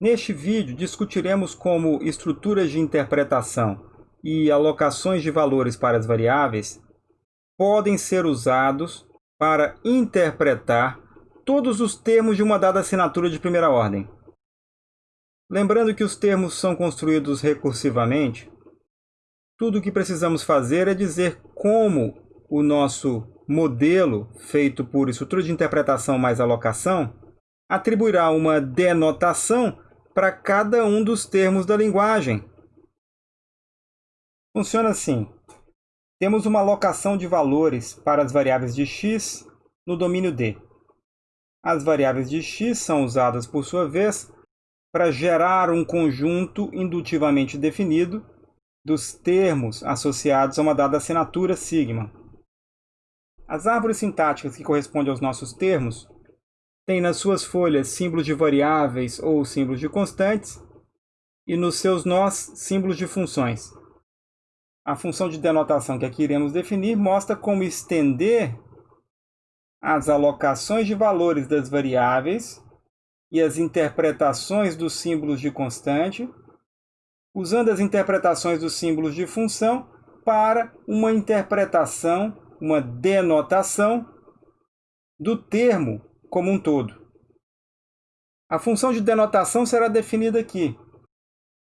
Neste vídeo, discutiremos como estruturas de interpretação e alocações de valores para as variáveis podem ser usados para interpretar todos os termos de uma dada assinatura de primeira ordem. Lembrando que os termos são construídos recursivamente, tudo o que precisamos fazer é dizer como o nosso modelo, feito por estrutura de interpretação mais alocação, atribuirá uma denotação para cada um dos termos da linguagem. Funciona assim. Temos uma alocação de valores para as variáveis de x no domínio D. As variáveis de x são usadas, por sua vez, para gerar um conjunto indutivamente definido dos termos associados a uma dada assinatura sigma. As árvores sintáticas que correspondem aos nossos termos tem nas suas folhas símbolos de variáveis ou símbolos de constantes e nos seus nós símbolos de funções. A função de denotação que aqui iremos definir mostra como estender as alocações de valores das variáveis e as interpretações dos símbolos de constante, usando as interpretações dos símbolos de função para uma interpretação, uma denotação do termo como um todo. A função de denotação será definida aqui.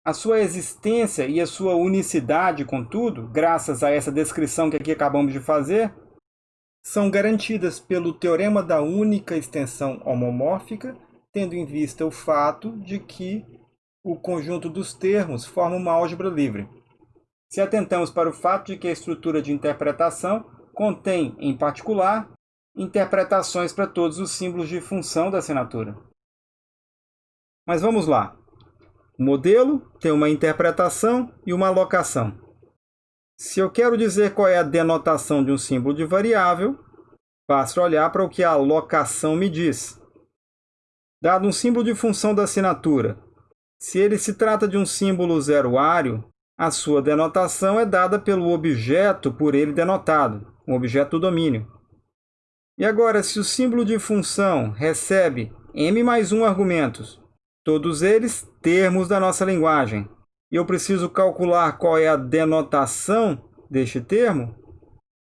A sua existência e a sua unicidade, contudo, graças a essa descrição que aqui acabamos de fazer, são garantidas pelo teorema da única extensão homomórfica, tendo em vista o fato de que o conjunto dos termos forma uma álgebra livre. Se atentamos para o fato de que a estrutura de interpretação contém, em particular, interpretações para todos os símbolos de função da assinatura. Mas vamos lá. O modelo tem uma interpretação e uma alocação. Se eu quero dizer qual é a denotação de um símbolo de variável, basta olhar para o que a alocação me diz. Dado um símbolo de função da assinatura, se ele se trata de um símbolo zeroário, a sua denotação é dada pelo objeto por ele denotado, um objeto do domínio. E agora, se o símbolo de função recebe m mais 1 argumentos, todos eles termos da nossa linguagem, e eu preciso calcular qual é a denotação deste termo,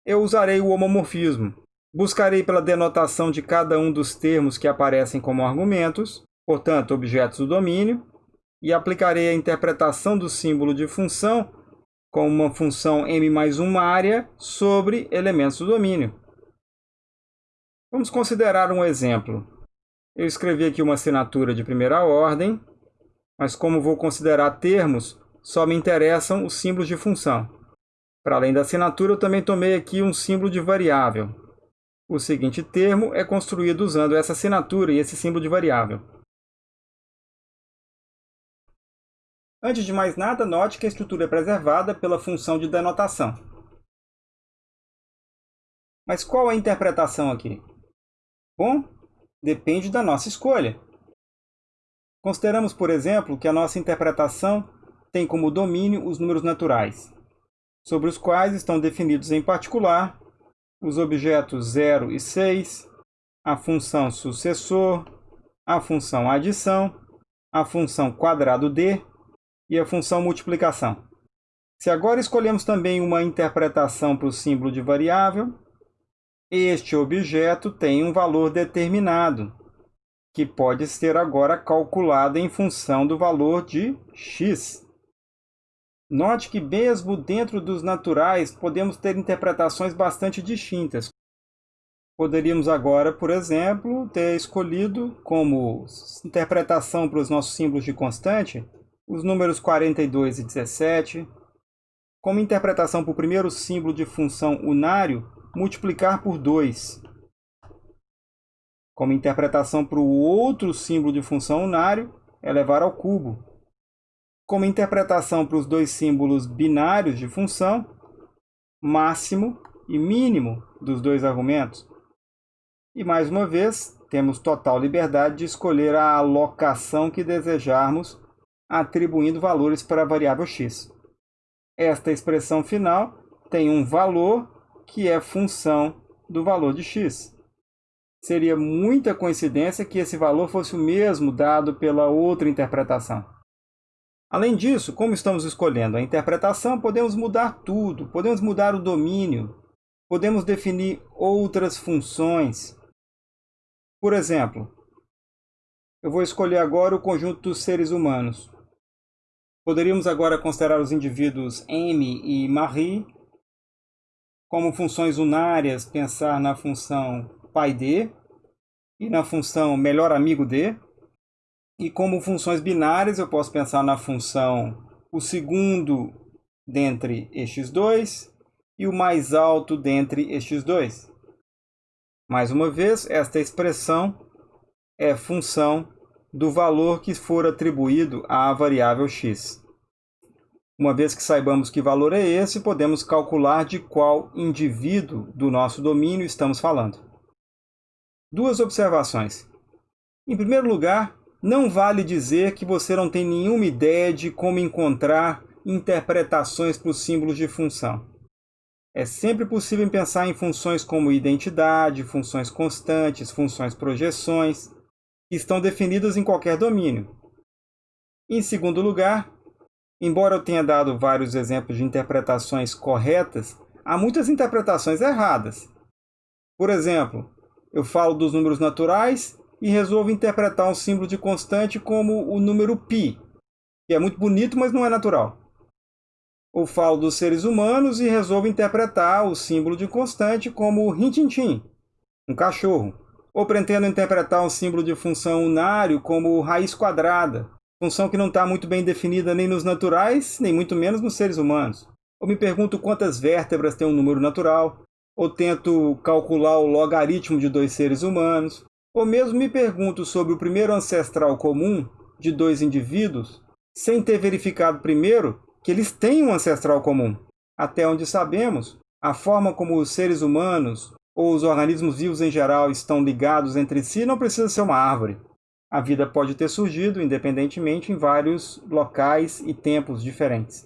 eu usarei o homomorfismo. Buscarei pela denotação de cada um dos termos que aparecem como argumentos, portanto, objetos do domínio, e aplicarei a interpretação do símbolo de função como uma função m mais 1 área sobre elementos do domínio. Vamos considerar um exemplo. Eu escrevi aqui uma assinatura de primeira ordem, mas como vou considerar termos, só me interessam os símbolos de função. Para além da assinatura, eu também tomei aqui um símbolo de variável. O seguinte termo é construído usando essa assinatura e esse símbolo de variável. Antes de mais nada, note que a estrutura é preservada pela função de denotação. Mas qual a interpretação aqui? Bom, depende da nossa escolha. Consideramos, por exemplo, que a nossa interpretação tem como domínio os números naturais, sobre os quais estão definidos em particular os objetos 0 e 6, a função sucessor, a função adição, a função quadrado d e a função multiplicação. Se agora escolhemos também uma interpretação para o símbolo de variável, este objeto tem um valor determinado, que pode ser agora calculado em função do valor de x. Note que mesmo dentro dos naturais podemos ter interpretações bastante distintas. Poderíamos agora, por exemplo, ter escolhido como interpretação para os nossos símbolos de constante os números 42 e 17, como interpretação para o primeiro símbolo de função unário multiplicar por 2. Como interpretação para o outro símbolo de função unário, elevar ao cubo. Como interpretação para os dois símbolos binários de função, máximo e mínimo dos dois argumentos. E mais uma vez, temos total liberdade de escolher a alocação que desejarmos, atribuindo valores para a variável x. Esta expressão final tem um valor que é função do valor de x. seria muita coincidência que esse valor fosse o mesmo dado pela outra interpretação. Além disso, como estamos escolhendo a interpretação, podemos mudar tudo, podemos mudar o domínio, podemos definir outras funções. Por exemplo, eu vou escolher agora o conjunto dos seres humanos. Poderíamos agora considerar os indivíduos M e Marie como funções unárias, pensar na função pai D e na função melhor amigo D. E como funções binárias, eu posso pensar na função o segundo dentre estes dois e o mais alto dentre estes dois. Mais uma vez, esta expressão é função do valor que for atribuído à variável x. Uma vez que saibamos que valor é esse, podemos calcular de qual indivíduo do nosso domínio estamos falando. Duas observações. Em primeiro lugar, não vale dizer que você não tem nenhuma ideia de como encontrar interpretações para os símbolos de função. É sempre possível pensar em funções como identidade, funções constantes, funções projeções, que estão definidas em qualquer domínio. Em segundo lugar, embora eu tenha dado vários exemplos de interpretações corretas, há muitas interpretações erradas. Por exemplo, eu falo dos números naturais e resolvo interpretar um símbolo de constante como o número π, que é muito bonito, mas não é natural. Ou falo dos seres humanos e resolvo interpretar o símbolo de constante como o rintintim, um cachorro. Ou pretendo interpretar um símbolo de função unário como raiz quadrada, função que não está muito bem definida nem nos naturais, nem muito menos nos seres humanos. Ou me pergunto quantas vértebras tem um número natural, ou tento calcular o logaritmo de dois seres humanos, ou mesmo me pergunto sobre o primeiro ancestral comum de dois indivíduos, sem ter verificado primeiro que eles têm um ancestral comum. Até onde sabemos, a forma como os seres humanos ou os organismos vivos em geral estão ligados entre si não precisa ser uma árvore. A vida pode ter surgido independentemente em vários locais e tempos diferentes.